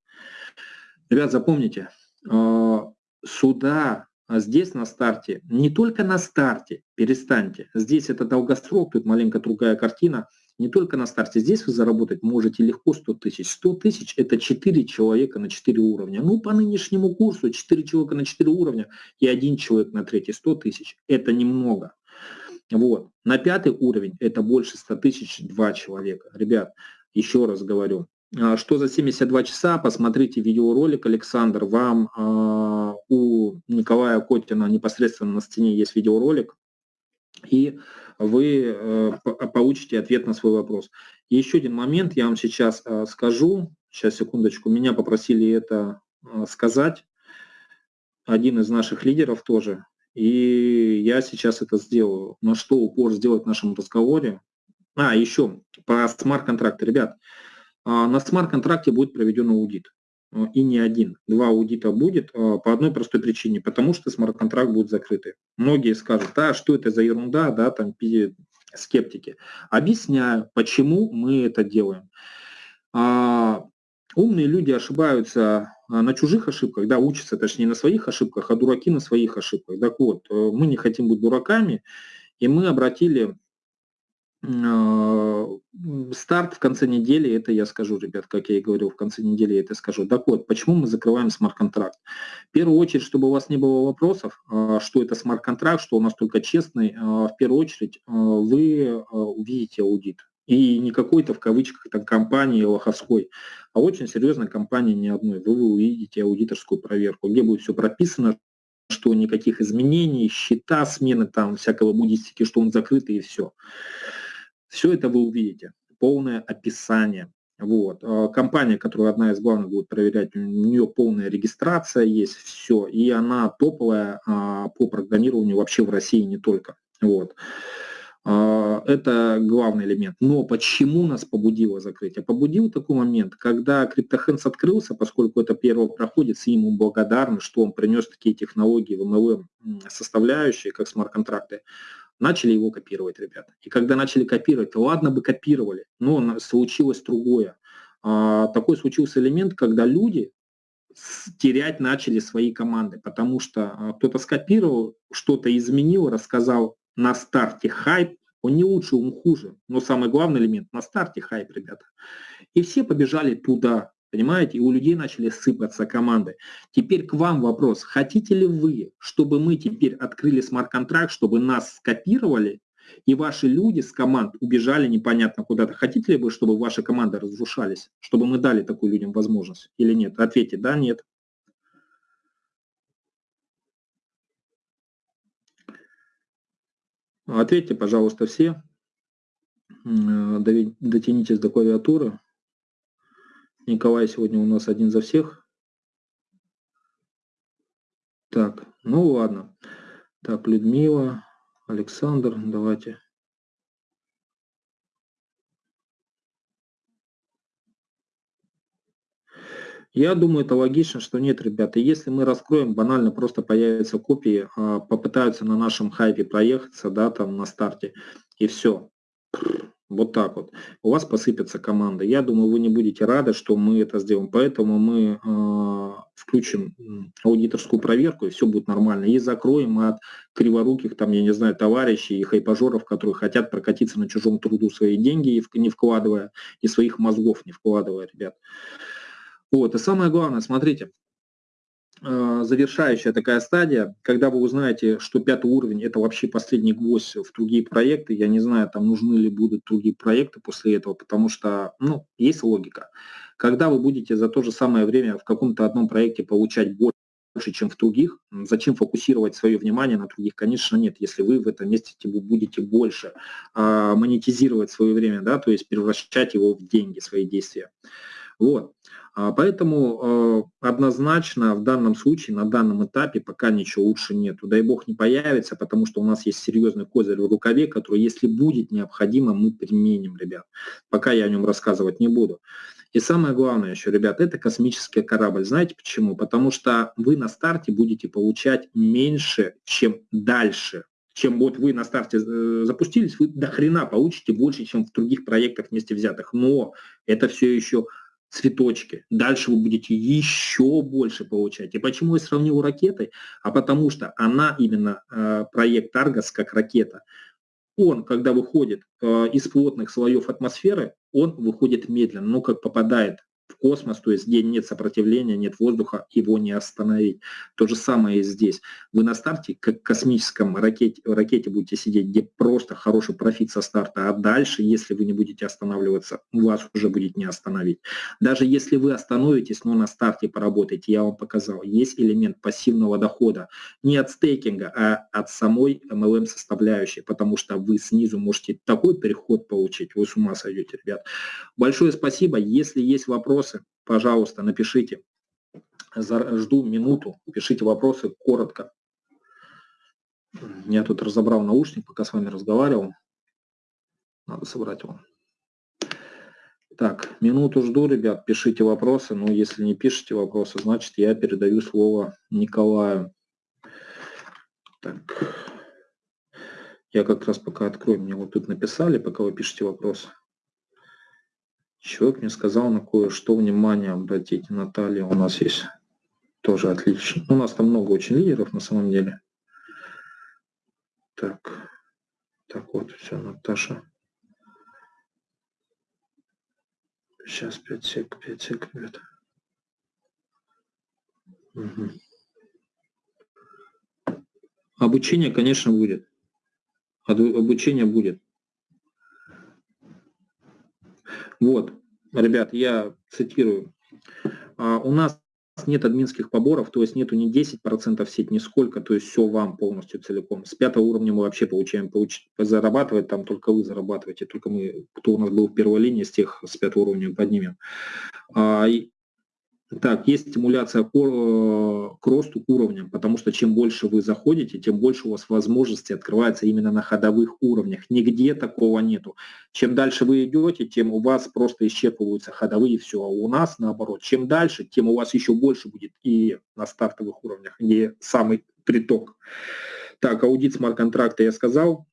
Ребят, запомните, а, сюда, а здесь на старте, не только на старте, перестаньте, здесь это долгосрок, тут маленько другая картина – не только на старте. Здесь вы заработать можете легко 100 тысяч. 100 тысяч – это 4 человека на 4 уровня. Ну, по нынешнему курсу 4 человека на 4 уровня и один человек на третий 100 тысяч – это немного. Вот. На пятый уровень это больше 100 тысяч, 2 человека. Ребят, еще раз говорю, а, что за 72 часа, посмотрите видеоролик, Александр, вам э, у Николая Котина непосредственно на стене есть видеоролик, и вы э, получите ответ на свой вопрос. Еще один момент я вам сейчас э, скажу. Сейчас, секундочку. Меня попросили это э, сказать. Один из наших лидеров тоже. И я сейчас это сделаю. На что упор сделать в нашем разговоре? А, еще по смарт-контракту. Ребят, на смарт-контракте будет проведен аудит. Э, и не один. Два аудита будет э, по одной простой причине, потому что смарт-контракт будет закрытый. Многие скажут, а что это за ерунда, да, там скептики. Объясняю, почему мы это делаем. А, умные люди ошибаются а, на чужих ошибках, да, учатся, точнее, на своих ошибках, а дураки на своих ошибках. Так вот, э, мы не хотим быть дураками, и мы обратили а, старт в конце недели, это я скажу, ребят, как я и говорил, в конце недели я это скажу. Так вот, почему мы закрываем смарт-контракт? В первую очередь, чтобы у вас не было вопросов, а, что это смарт-контракт, что у нас только честный, а, в первую очередь вы увидите аудит. И не какой-то в кавычках там компании лоховской, а очень серьезной компании не одной. Вы, увидите аудиторскую проверку, где будет все прописано, что никаких изменений, счета, смены там всякого буддистики, что он закрытый и все. Все это вы увидите, полное описание. Вот. А, компания, которая одна из главных будет проверять, у нее полная регистрация есть, все, и она топовая а, по программированию вообще в России не только. Вот. А, это главный элемент. Но почему нас побудило закрытие? Побудил такой момент, когда CryptoHands открылся, поскольку это первый проходец, и ему благодарны, что он принес такие технологии в MLM составляющие, как смарт-контракты, начали его копировать, ребята. И когда начали копировать, ладно бы копировали, но случилось другое. А, такой случился элемент, когда люди терять начали свои команды, потому что а, кто-то скопировал, что-то изменил, рассказал на старте хайп, он не лучше, он хуже, но самый главный элемент на старте хайп, ребята. И все побежали туда, Понимаете? И у людей начали сыпаться команды. Теперь к вам вопрос. Хотите ли вы, чтобы мы теперь открыли смарт-контракт, чтобы нас скопировали, и ваши люди с команд убежали непонятно куда-то? Хотите ли вы, чтобы ваши команды разрушались? Чтобы мы дали такую людям возможность или нет? Ответьте, да, нет. Ответьте, пожалуйста, все. Дотянитесь до клавиатуры. Николай сегодня у нас один за всех. Так, ну ладно. Так, Людмила, Александр, давайте. Я думаю, это логично, что нет, ребята. Если мы раскроем, банально просто появятся копии, а, попытаются на нашем хайпе проехаться, да, там на старте, и все. Вот так вот. У вас посыпется команда. Я думаю, вы не будете рады, что мы это сделаем. Поэтому мы э, включим аудиторскую проверку, и все будет нормально. И закроем от криворуких, там, я не знаю, товарищей и хайпажоров, которые хотят прокатиться на чужом труду свои деньги, не вкладывая, и своих мозгов не вкладывая, ребят. Вот, и самое главное, смотрите, завершающая такая стадия, когда вы узнаете, что пятый уровень это вообще последний гвоздь в другие проекты, я не знаю, там нужны ли будут другие проекты после этого, потому что, ну, есть логика. Когда вы будете за то же самое время в каком-то одном проекте получать больше, чем в других, зачем фокусировать свое внимание на других? Конечно, нет, если вы в этом месте будете больше а, монетизировать свое время, да, то есть превращать его в деньги, свои действия. Вот. А, поэтому э, однозначно в данном случае, на данном этапе пока ничего лучше нету. Дай бог не появится, потому что у нас есть серьезный козырь в рукаве, который, если будет необходимо, мы применим, ребят. Пока я о нем рассказывать не буду. И самое главное еще, ребят, это космический корабль. Знаете почему? Потому что вы на старте будете получать меньше, чем дальше. Чем вот вы на старте э, запустились, вы до хрена получите больше, чем в других проектах вместе взятых. Но это все еще цветочки. Дальше вы будете еще больше получать. И почему я сравнил ракетой? А потому что она именно, э, проект Аргос как ракета, он, когда выходит э, из плотных слоев атмосферы, он выходит медленно, но как попадает в космос, то есть где нет сопротивления, нет воздуха, его не остановить. То же самое и здесь. Вы на старте, как космическом ракете, ракете будете сидеть, где просто хороший профит со старта, а дальше, если вы не будете останавливаться, вас уже будет не остановить. Даже если вы остановитесь, но на старте поработаете, я вам показал, есть элемент пассивного дохода. Не от стейкинга, а от самой MLM составляющей, потому что вы снизу можете такой переход получить, вы с ума сойдете, ребят. Большое спасибо. Если есть вопросы, вопросы, пожалуйста, напишите. Жду минуту, пишите вопросы коротко. Я тут разобрал наушник, пока с вами разговаривал. Надо собрать его. Так, минуту жду, ребят, пишите вопросы. Но если не пишите вопросы, значит я передаю слово Николаю. Так. Я как раз пока открою, мне вот тут написали, пока вы пишете вопросы. Человек мне сказал на кое-что внимание обратить. Наталья у нас есть тоже отлично. У нас там много очень лидеров на самом деле. Так, так вот, все, Наташа. Сейчас 5 сек, 5 сек, ребят. Угу. Обучение, конечно, будет. Обучение будет. Вот, ребят, я цитирую. А, у нас нет админских поборов, то есть нету ни 10% сеть, ни сколько, то есть все вам полностью целиком. С пятого уровня мы вообще получаем, получ... зарабатывать, там только вы зарабатываете, только мы, кто у нас был в первой линии, с тех с пятого уровня поднимем. А, так, есть стимуляция к, росту, уровням, потому что чем больше вы заходите, тем больше у вас возможностей открывается именно на ходовых уровнях. Нигде такого нету. Чем дальше вы идете, тем у вас просто исчерпываются ходовые все. А у нас наоборот, чем дальше, тем у вас еще больше будет и на стартовых уровнях, не самый приток. Так, аудит смарт-контракта я сказал.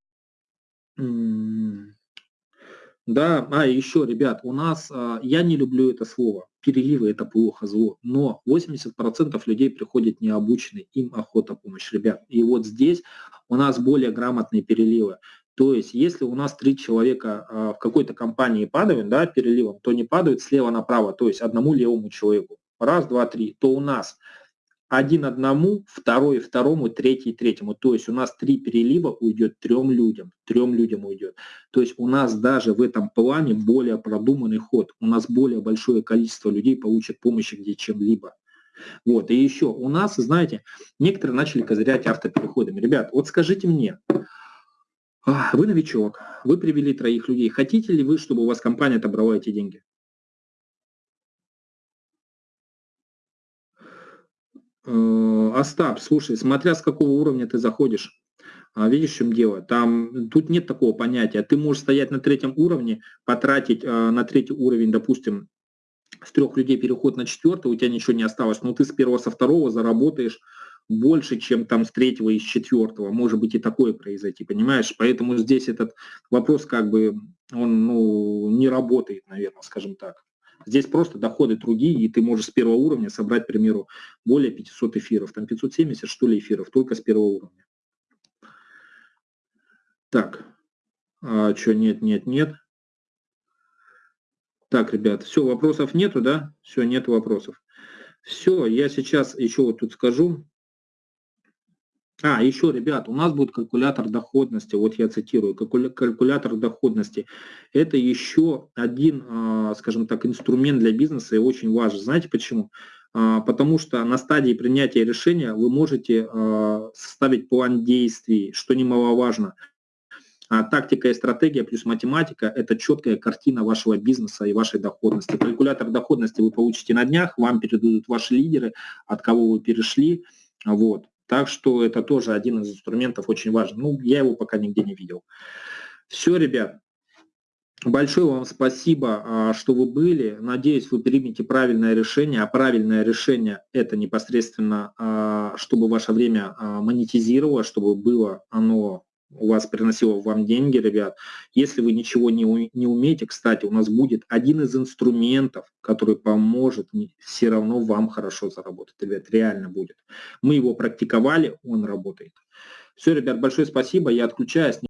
Да, а еще, ребят, у нас, а, я не люблю это слово, переливы это плохо, зло, но 80% людей приходят необученные, им охота помощь, ребят. И вот здесь у нас более грамотные переливы. То есть, если у нас три человека а, в какой-то компании падают, да, переливом, то не падают слева направо, то есть одному левому человеку. Раз, два, три. То у нас один одному, второй второму, третий третьему. То есть у нас три перелива уйдет трем людям, трем людям уйдет. То есть у нас даже в этом плане более продуманный ход. У нас более большое количество людей получит помощь где чем-либо. Вот, и еще у нас, знаете, некоторые начали козырять автопереходами. Ребят, вот скажите мне, вы новичок, вы привели троих людей, хотите ли вы, чтобы у вас компания отобрала эти деньги? Остап, слушай, смотря с какого уровня ты заходишь, а, видишь, в чем дело? Там, тут нет такого понятия. Ты можешь стоять на третьем уровне, потратить а, на третий уровень, допустим, с трех людей переход на четвертый, у тебя ничего не осталось, но ты с первого, со второго заработаешь больше, чем там с третьего и с четвертого. Может быть и такое произойти, понимаешь? Поэтому здесь этот вопрос как бы, он ну, не работает, наверное, скажем так. Здесь просто доходы другие, и ты можешь с первого уровня собрать, к примеру, более 500 эфиров. Там 570, что ли, эфиров, только с первого уровня. Так, а, что, нет, нет, нет. Так, ребят, все, вопросов нету, да? Все, нет вопросов. Все, я сейчас еще вот тут скажу. А, еще, ребят, у нас будет калькулятор доходности, вот я цитирую, калькулятор доходности. Это еще один, а, скажем так, инструмент для бизнеса и очень важен. Знаете почему? А, потому что на стадии принятия решения вы можете а, составить план действий, что немаловажно. Тактика и стратегия плюс математика – это четкая картина вашего бизнеса и вашей доходности. Калькулятор доходности вы получите на днях, вам передадут ваши лидеры, от кого вы перешли. Вот. Так что это тоже один из инструментов очень важный. Ну, я его пока нигде не видел. Все, ребят. Большое вам спасибо, а, что вы были. Надеюсь, вы примете правильное решение. А правильное решение – это непосредственно, а, чтобы ваше время а, монетизировало, чтобы было оно у вас приносило вам деньги, ребят. Если вы ничего не, не умеете, кстати, у нас будет один из инструментов, который поможет все равно вам хорошо заработать, ребят, реально будет. Мы его практиковали, он работает. Все, ребят, большое спасибо, я отключаюсь.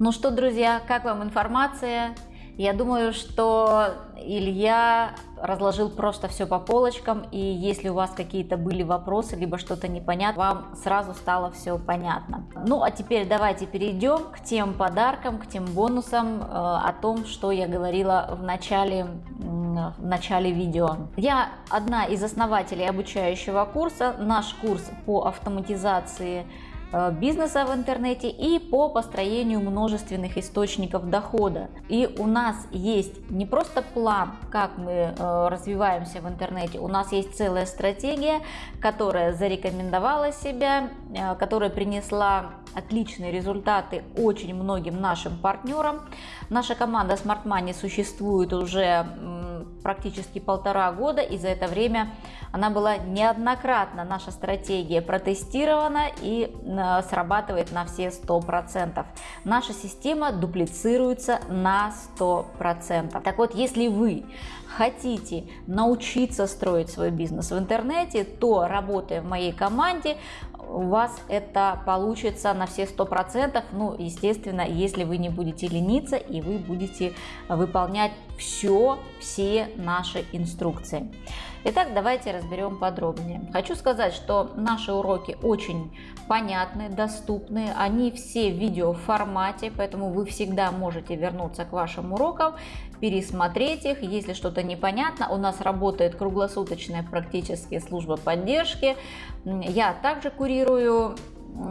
Ну что, друзья, как вам информация? Я думаю, что Илья разложил просто все по полочкам, и если у вас какие-то были вопросы, либо что-то непонятно, вам сразу стало все понятно. Ну, а теперь давайте перейдем к тем подаркам, к тем бонусам, э, о том, что я говорила в начале, в начале видео. Я одна из основателей обучающего курса, наш курс по автоматизации бизнеса в интернете и по построению множественных источников дохода. И у нас есть не просто план, как мы э, развиваемся в интернете, у нас есть целая стратегия, которая зарекомендовала себя, э, которая принесла отличные результаты очень многим нашим партнерам. Наша команда Smart Money существует уже практически полтора года, и за это время она была неоднократно, наша стратегия протестирована и э, срабатывает на все 100%. Наша система дуплицируется на 100%. Так вот, если вы хотите научиться строить свой бизнес в интернете, то работая в моей команде, у вас это получится на все сто процентов. Ну, естественно, если вы не будете лениться и вы будете выполнять все, все наши инструкции. Итак, давайте разберем подробнее. Хочу сказать, что наши уроки очень понятны, доступны, они все в видео формате, поэтому вы всегда можете вернуться к вашим урокам, пересмотреть их. Если что-то непонятно, у нас работает круглосуточная практически служба поддержки. Я также курирую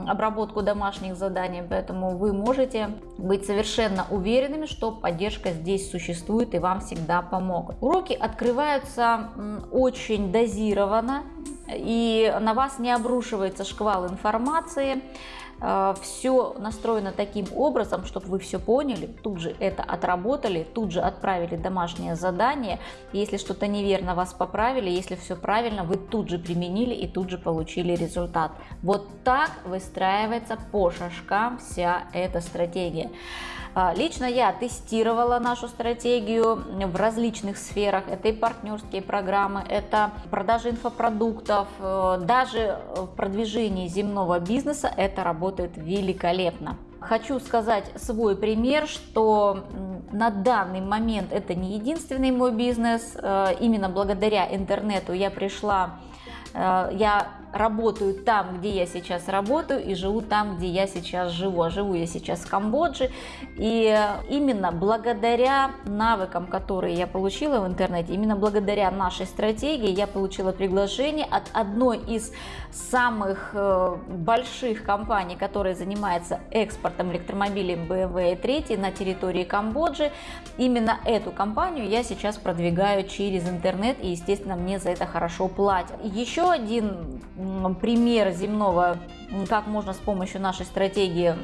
обработку домашних заданий, поэтому вы можете быть совершенно уверенными, что поддержка здесь существует и вам всегда помогут. Уроки открываются очень дозированно и на вас не обрушивается шквал информации, все настроено таким образом, чтобы вы все поняли, тут же это отработали, тут же отправили домашнее задание. Если что-то неверно, вас поправили, если все правильно, вы тут же применили и тут же получили результат. Вот так выстраивается по шажкам вся эта стратегия. А, лично я тестировала нашу стратегию в различных сферах. Это и партнерские программы, это продажи инфопродуктов, э, даже в продвижении земного бизнеса это работает великолепно. Хочу сказать свой пример, что на данный момент это не единственный мой бизнес. Э, именно благодаря интернету я пришла, э, я работаю там, где я сейчас работаю и живу там, где я сейчас живу. А живу я сейчас в Камбодже. И именно благодаря навыкам, которые я получила в интернете, именно благодаря нашей стратегии я получила приглашение от одной из самых э, больших компаний, которая занимается экспортом электромобилей BMW i3 на территории Камбоджи. Именно эту компанию я сейчас продвигаю через интернет и, естественно, мне за это хорошо платят. Еще один пример земного, как можно с помощью нашей стратегии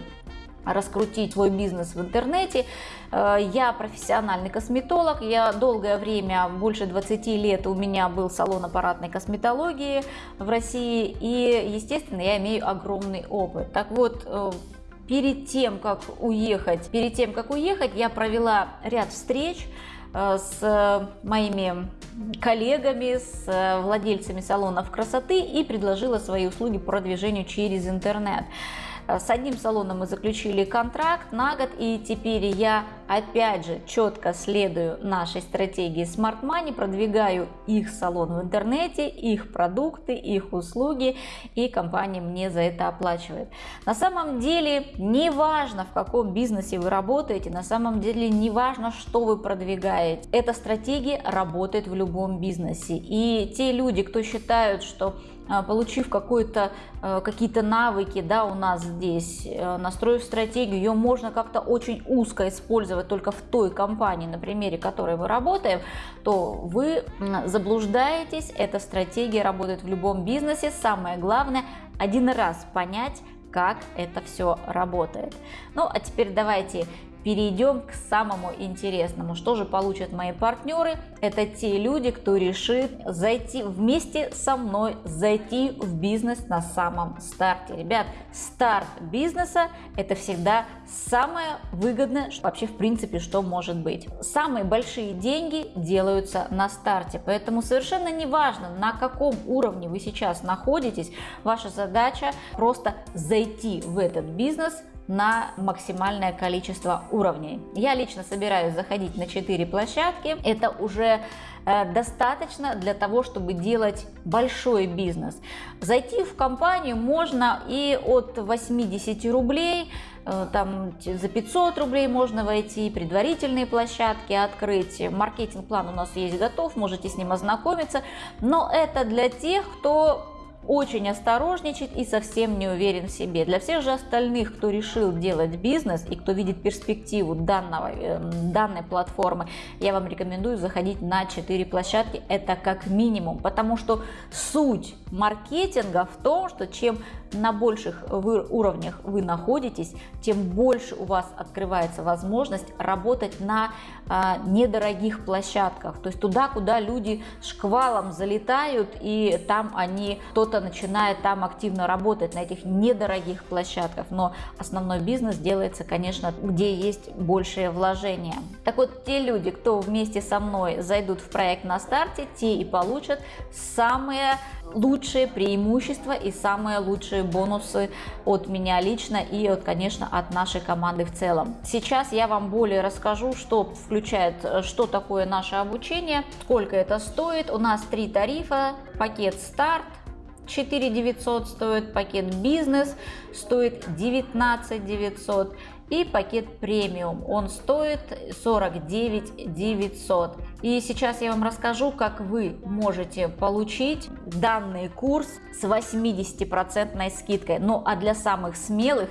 раскрутить свой бизнес в интернете. Э, я профессиональный косметолог, я долгое время, больше 20 лет у меня был салон аппаратной косметологии в России и, естественно, я имею огромный опыт. Так вот, э, перед тем, как уехать, перед тем, как уехать, я провела ряд встреч с моими коллегами, с владельцами салонов красоты и предложила свои услуги продвижению через интернет. Э, с одним салоном мы заключили контракт на год, и теперь я опять же четко следую нашей стратегии Smart Money, продвигаю их салон в интернете, их продукты, их услуги, и компания мне за это оплачивает. На самом деле не важно, в каком бизнесе вы работаете, на самом деле не важно, что вы продвигаете. Эта стратегия работает в любом бизнесе. И те люди, кто считают, что получив какой-то э, какие-то навыки, да, у нас здесь, э, настроив стратегию, ее можно как-то очень узко использовать только в той компании, на примере которой мы работаем, то вы заблуждаетесь, эта стратегия работает в любом бизнесе. Самое главное, один раз понять, как это все работает. Ну, а теперь давайте перейдем к самому интересному. Что же получат мои партнеры? Это те люди, кто решит зайти вместе со мной, зайти в бизнес на самом старте. Ребят, старт бизнеса это всегда самое выгодное вообще в принципе, что может быть. Самые большие деньги делаются на старте, поэтому совершенно не важно, на каком уровне вы сейчас находитесь, ваша задача просто зайти в этот бизнес на максимальное количество уровней. Я лично собираюсь заходить на 4 площадки. Это уже э, достаточно для того, чтобы делать большой бизнес. Зайти в компанию можно и от 80 рублей, э, там за 500 рублей можно войти, предварительные площадки открыть. Маркетинг-план у нас есть готов, можете с ним ознакомиться. Но это для тех, кто очень осторожничает и совсем не уверен в себе. Для всех же остальных, кто решил делать бизнес и кто видит перспективу данного, э, данной платформы, я вам рекомендую заходить на 4 площадки. Это как минимум, потому что суть маркетинга в том, что чем на больших вы, уровнях вы находитесь, тем больше у вас открывается возможность работать на а, недорогих площадках, то есть туда, куда люди шквалом залетают, и там они, кто-то начинает там активно работать на этих недорогих площадках, но основной бизнес делается, конечно, где есть большее вложение. Так вот, те люди, кто вместе со мной зайдут в проект на старте, те и получат самые лучшие преимущества и самые лучшие бонусы от меня лично и, от, конечно, от нашей команды в целом. Сейчас я вам более расскажу, что включает, что такое наше обучение, сколько это стоит. У нас три тарифа, пакет старт, 4 900 стоит, пакет бизнес стоит 19 900 и пакет премиум, он стоит 49 900. И сейчас я вам расскажу, как вы можете получить данный курс с 80% скидкой. Ну а для самых смелых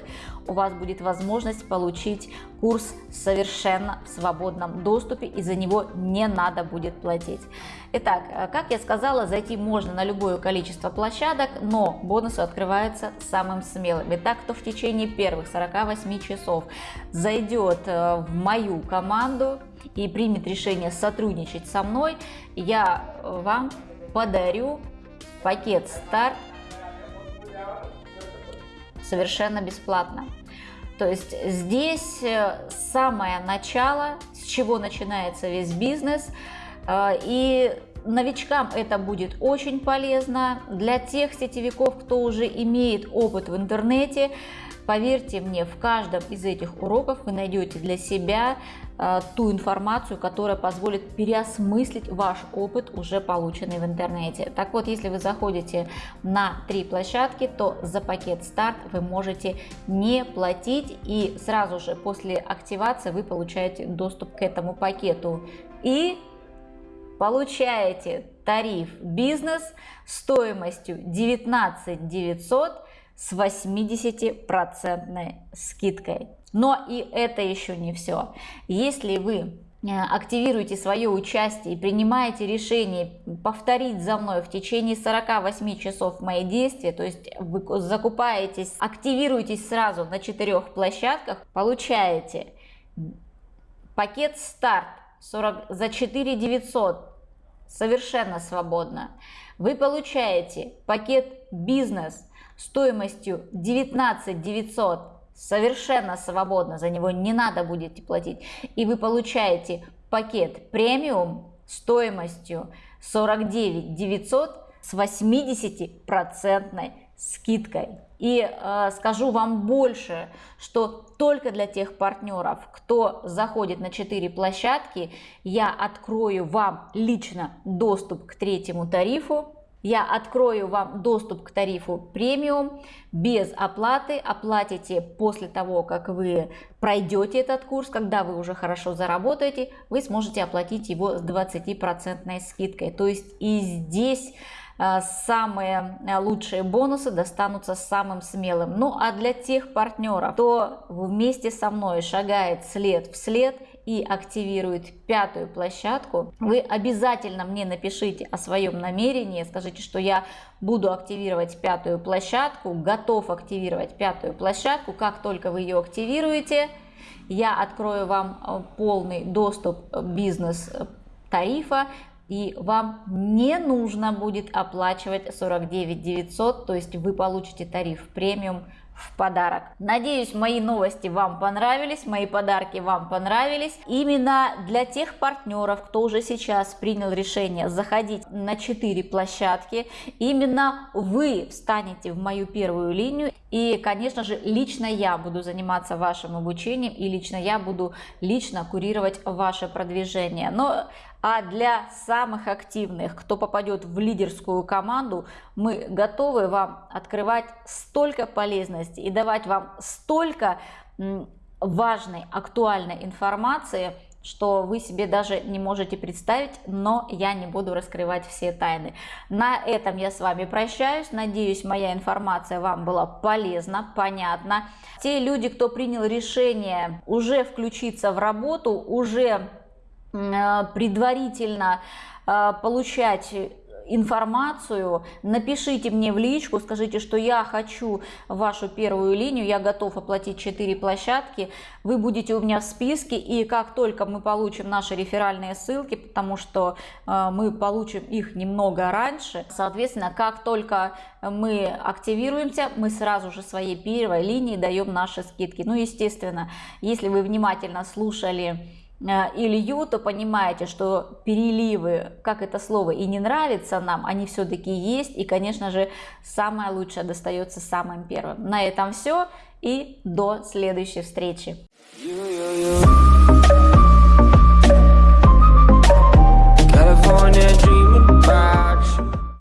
у вас будет возможность получить курс совершенно в свободном доступе и за него не надо будет платить. Итак, э, как я сказала, зайти можно на любое количество площадок, но бонусы открываются самым смелым. Итак, кто в течение первых 48 часов зайдет э, в мою команду и примет решение сотрудничать со мной, я вам подарю пакет старт совершенно бесплатно. То есть здесь э, самое начало, с чего начинается весь бизнес. Э, и новичкам это будет очень полезно. Для тех сетевиков, кто уже имеет опыт в интернете, Поверьте мне, в каждом из этих уроков вы найдете для себя э, ту информацию, которая позволит переосмыслить ваш опыт, уже полученный в интернете. Так вот, если вы заходите на три площадки, то за пакет старт вы можете не платить и сразу же после активации вы получаете доступ к этому пакету. И получаете тариф бизнес стоимостью 19 900 с 80% скидкой. Но и это еще не все. Если вы э, активируете свое участие и принимаете решение повторить за мной в течение 48 часов мои действия, то есть вы закупаетесь, активируетесь сразу на четырех площадках, получаете пакет старт 40, за 4 900 совершенно свободно. Вы получаете пакет бизнес стоимостью 19 900 совершенно свободно, за него не надо будете платить. И вы получаете пакет премиум стоимостью 49 900 с 80 процентной скидкой. И э, скажу вам больше, что только для тех партнеров, кто заходит на 4 площадки, я открою вам лично доступ к третьему тарифу. Я открою вам доступ к тарифу премиум без оплаты. Оплатите после того, как вы пройдете этот курс, когда вы уже хорошо заработаете, вы сможете оплатить его с 20% скидкой. То есть и здесь Э, самые э, лучшие бонусы достанутся самым смелым. Ну а для тех партнеров, кто вместе со мной шагает след в след и активирует пятую площадку, вы обязательно мне напишите о своем намерении, скажите, что я буду активировать пятую площадку, готов активировать пятую площадку, как только вы ее активируете, я открою вам э, полный доступ бизнес тарифа и вам не нужно будет оплачивать 49 900, то есть вы получите тариф премиум в подарок. Надеюсь, мои новости вам понравились, мои подарки вам понравились. Именно для тех партнеров, кто уже сейчас принял решение заходить на 4 площадки, именно вы встанете в мою первую линию. И, конечно же, лично я буду заниматься вашим обучением и лично я буду лично курировать ваше продвижение. Но а для самых активных, кто попадет в лидерскую команду, мы готовы вам открывать столько полезностей и давать вам столько важной, актуальной информации, что вы себе даже не можете представить, но я не буду раскрывать все тайны. На этом я с вами прощаюсь. Надеюсь, моя информация вам была полезна, понятна. Те люди, кто принял решение уже включиться в работу, уже предварительно э, получать информацию, напишите мне в личку, скажите, что я хочу вашу первую линию, я готов оплатить 4 площадки, вы будете у меня в списке, и как только мы получим наши реферальные ссылки, потому что э, мы получим их немного раньше, соответственно, как только мы активируемся, мы сразу же своей первой линии даем наши скидки. Ну, естественно, если вы внимательно слушали Э, Э, Илью, то понимаете, что переливы, как это слово и не нравится нам, они все-таки есть. И, конечно же, самое лучшее достается самым первым. На этом все и до следующей встречи. California dreaming about you